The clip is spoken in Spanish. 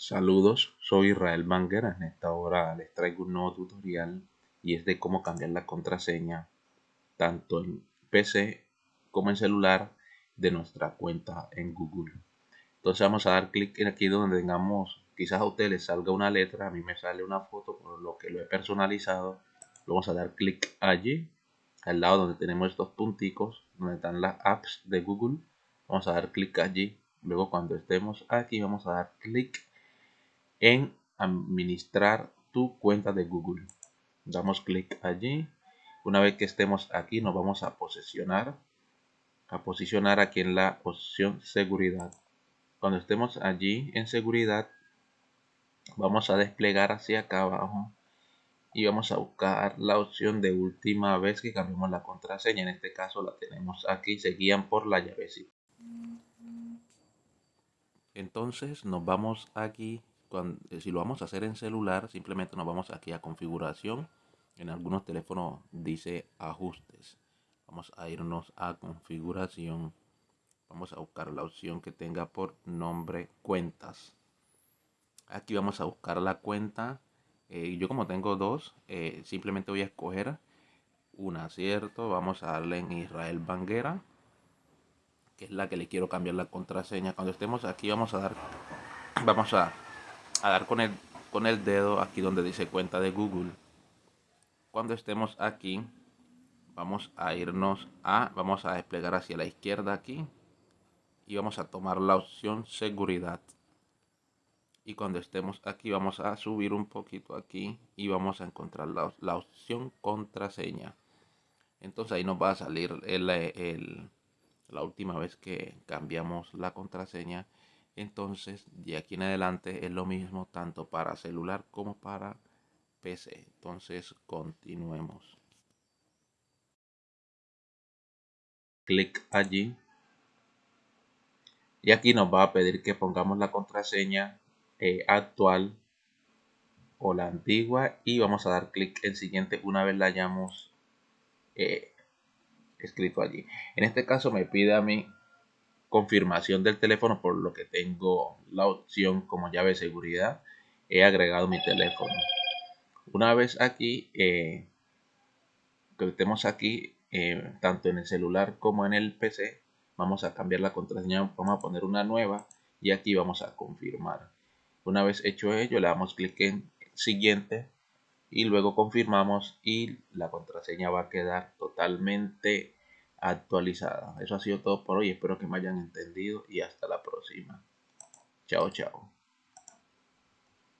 Saludos, soy Israel Banguera. En esta hora les traigo un nuevo tutorial y es de cómo cambiar la contraseña tanto en PC como en celular de nuestra cuenta en Google. Entonces vamos a dar clic en aquí donde tengamos, quizás a ustedes les salga una letra, a mí me sale una foto por lo que lo he personalizado. Vamos a dar clic allí, al lado donde tenemos estos punticos, donde están las apps de Google. Vamos a dar clic allí. Luego cuando estemos aquí vamos a dar clic en administrar tu cuenta de Google. Damos clic allí. Una vez que estemos aquí nos vamos a posicionar. A posicionar aquí en la opción seguridad. Cuando estemos allí en seguridad vamos a desplegar hacia acá abajo y vamos a buscar la opción de última vez que cambiamos la contraseña. En este caso la tenemos aquí, se guían por la llavecita. Entonces nos vamos aquí eh, si lo vamos a hacer en celular, simplemente nos vamos aquí a configuración. En algunos teléfonos dice ajustes. Vamos a irnos a configuración. Vamos a buscar la opción que tenga por nombre cuentas. Aquí vamos a buscar la cuenta. Eh, yo como tengo dos, eh, simplemente voy a escoger una, ¿cierto? Vamos a darle en Israel Banguera, que es la que le quiero cambiar la contraseña. Cuando estemos aquí vamos a dar, vamos a a dar con el, con el dedo aquí donde dice cuenta de Google. Cuando estemos aquí, vamos a irnos a, vamos a desplegar hacia la izquierda aquí y vamos a tomar la opción seguridad. Y cuando estemos aquí vamos a subir un poquito aquí y vamos a encontrar la, la opción contraseña. Entonces ahí nos va a salir el, el, la última vez que cambiamos la contraseña entonces, de aquí en adelante es lo mismo tanto para celular como para PC. Entonces, continuemos. Clic allí. Y aquí nos va a pedir que pongamos la contraseña eh, actual o la antigua y vamos a dar clic en siguiente una vez la hayamos eh, escrito allí. En este caso me pide a mí confirmación del teléfono por lo que tengo la opción como llave de seguridad he agregado mi teléfono. Una vez aquí eh, que estemos aquí eh, tanto en el celular como en el pc vamos a cambiar la contraseña vamos a poner una nueva y aquí vamos a confirmar. Una vez hecho ello le damos clic en siguiente y luego confirmamos y la contraseña va a quedar totalmente actualizada. Eso ha sido todo por hoy. Espero que me hayan entendido y hasta la próxima. Chao, chao.